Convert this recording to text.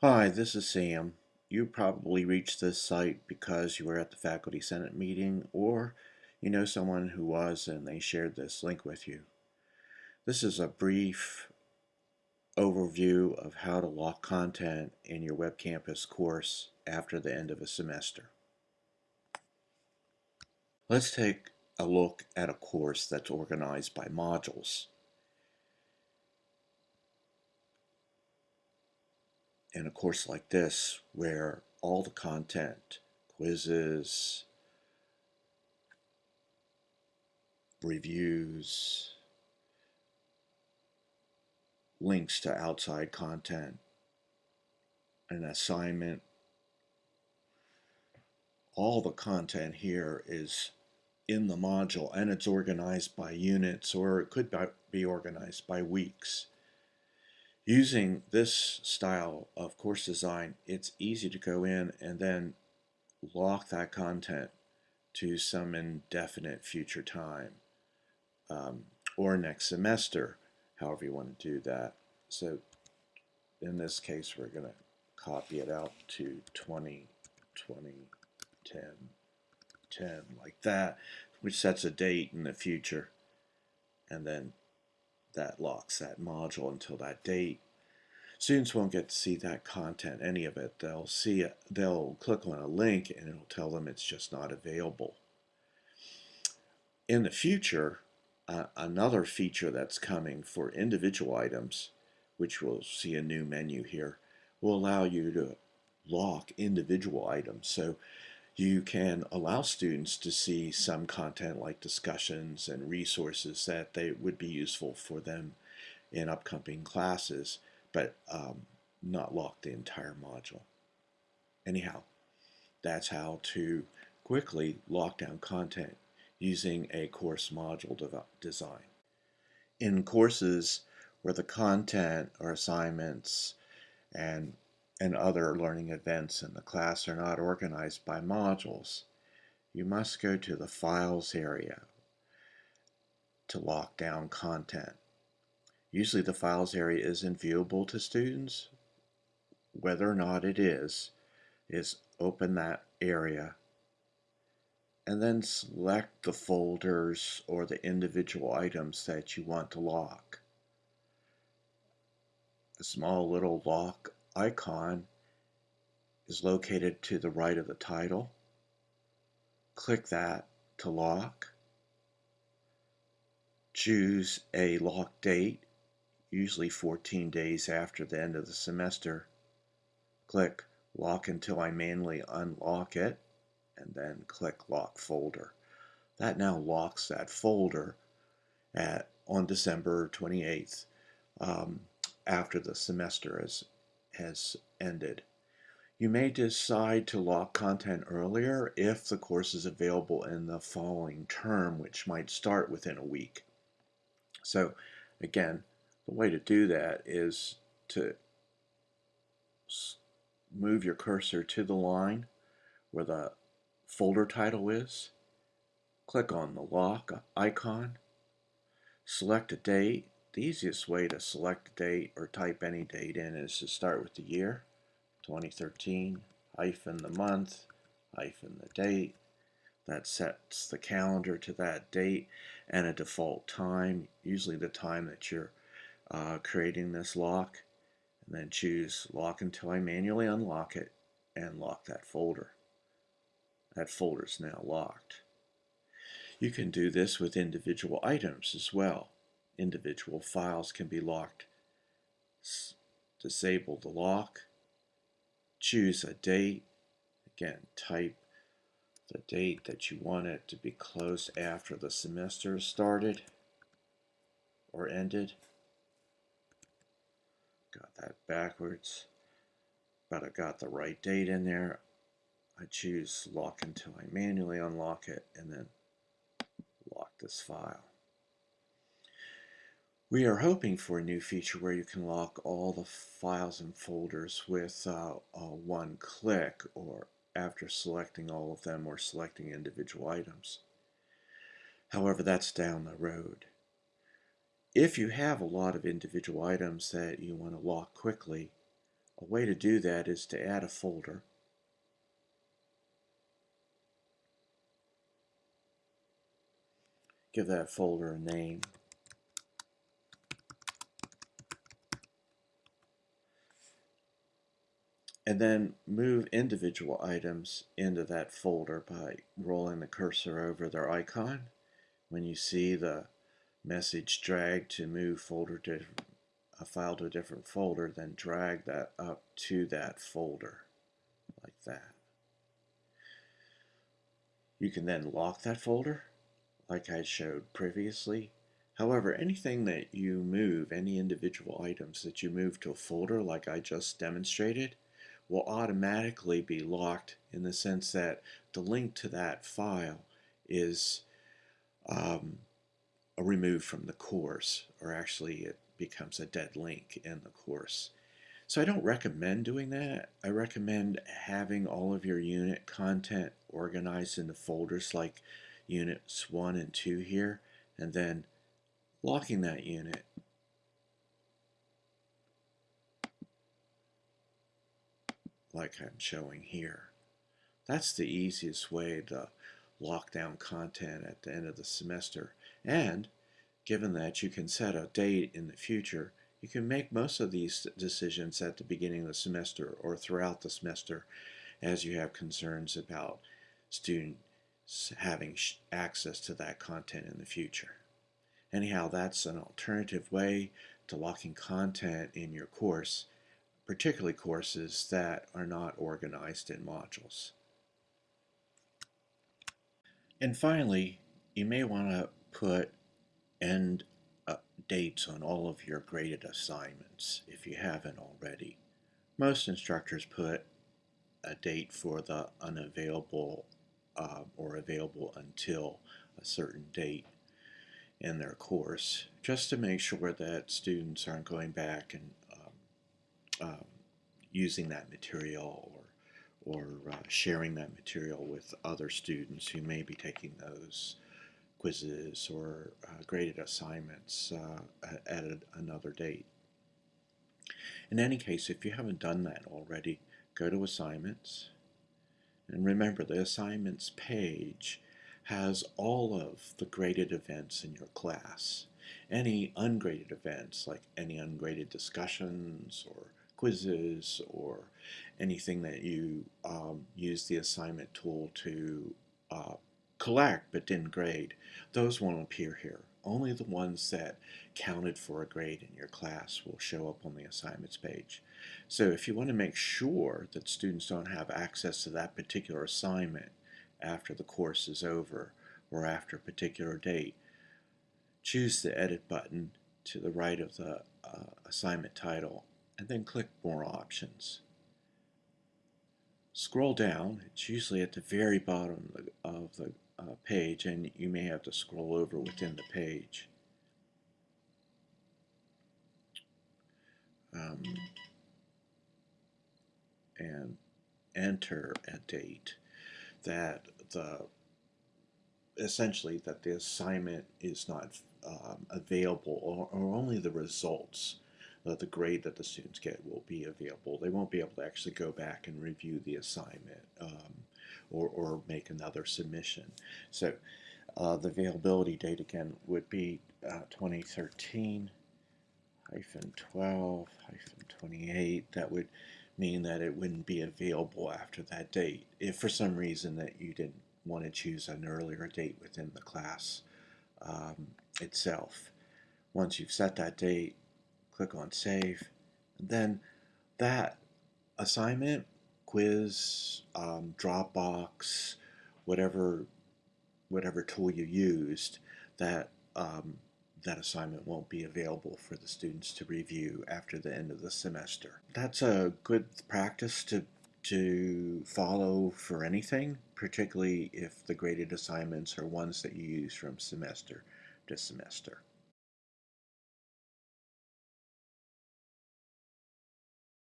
Hi, this is Sam. You probably reached this site because you were at the Faculty Senate meeting or you know someone who was and they shared this link with you. This is a brief overview of how to lock content in your Web Campus course after the end of a semester. Let's take a look at a course that's organized by modules. In a course like this where all the content, quizzes, reviews, links to outside content, an assignment, all the content here is in the module and it's organized by units or it could be organized by weeks. Using this style of course design, it's easy to go in and then lock that content to some indefinite future time um, or next semester, however you want to do that. So in this case, we're going to copy it out to 20, 20, 10, 10, like that, which sets a date in the future. And then that locks that module until that date. Students won't get to see that content, any of it. They'll see they'll click on a link and it'll tell them it's just not available. In the future, uh, another feature that's coming for individual items, which we'll see a new menu here, will allow you to lock individual items. So you can allow students to see some content like discussions and resources that they would be useful for them in upcoming classes, but um, not lock the entire module. Anyhow, that's how to quickly lock down content using a course module de design. In courses where the content or assignments and and other learning events in the class are not organized by modules, you must go to the Files area to lock down content. Usually the Files area isn't viewable to students. Whether or not it is, is open that area and then select the folders or the individual items that you want to lock. A small little lock icon is located to the right of the title. Click that to lock. Choose a lock date, usually 14 days after the end of the semester. Click lock until I manually unlock it and then click lock folder. That now locks that folder at on December 28th um, after the semester has has ended. You may decide to lock content earlier if the course is available in the following term, which might start within a week. So again, the way to do that is to move your cursor to the line where the folder title is, click on the lock icon, select a date, the easiest way to select a date or type any date in is to start with the year, 2013, hyphen the month, hyphen the date. That sets the calendar to that date and a default time, usually the time that you're uh, creating this lock. And then choose lock until I manually unlock it and lock that folder. That folder is now locked. You can do this with individual items as well individual files can be locked. Disable the lock, choose a date, again type the date that you want it to be closed after the semester started or ended. Got that backwards, but I got the right date in there. I choose lock until I manually unlock it and then lock this file. We are hoping for a new feature where you can lock all the files and folders with uh, one click or after selecting all of them or selecting individual items. However, that's down the road. If you have a lot of individual items that you want to lock quickly, A way to do that is to add a folder. Give that folder a name. And then move individual items into that folder by rolling the cursor over their icon. When you see the message drag to move folder to a file to a different folder, then drag that up to that folder like that. You can then lock that folder like I showed previously. However, anything that you move, any individual items that you move to a folder like I just demonstrated, will automatically be locked in the sense that the link to that file is um, removed from the course, or actually it becomes a dead link in the course. So I don't recommend doing that. I recommend having all of your unit content organized into folders like units 1 and 2 here, and then locking that unit like I'm showing here. That's the easiest way to lock down content at the end of the semester. And given that you can set a date in the future, you can make most of these decisions at the beginning of the semester or throughout the semester as you have concerns about students having access to that content in the future. Anyhow, that's an alternative way to locking content in your course particularly courses that are not organized in modules. And finally, you may want to put end dates on all of your graded assignments if you haven't already. Most instructors put a date for the unavailable uh, or available until a certain date in their course just to make sure that students aren't going back and um, using that material or or uh, sharing that material with other students who may be taking those quizzes or uh, graded assignments uh, at a, another date. In any case, if you haven't done that already, go to Assignments. And remember, the Assignments page has all of the graded events in your class. Any ungraded events, like any ungraded discussions or quizzes or anything that you um, use the assignment tool to uh, collect but didn't grade, those won't appear here. Only the ones that counted for a grade in your class will show up on the assignments page. So if you want to make sure that students don't have access to that particular assignment after the course is over or after a particular date, choose the Edit button to the right of the uh, assignment title and then click More Options. Scroll down, it's usually at the very bottom of the uh, page and you may have to scroll over within the page. Um, and enter a date that the essentially that the assignment is not um, available or, or only the results uh, the grade that the students get will be available. They won't be able to actually go back and review the assignment um, or, or make another submission. So uh, the availability date again would be uh, 2013 hyphen 12 hyphen 28. That would mean that it wouldn't be available after that date if for some reason that you didn't want to choose an earlier date within the class um, itself. Once you've set that date, click on save. Then that assignment, quiz, um, Dropbox, whatever whatever tool you used, that um, that assignment won't be available for the students to review after the end of the semester. That's a good practice to to follow for anything, particularly if the graded assignments are ones that you use from semester to semester.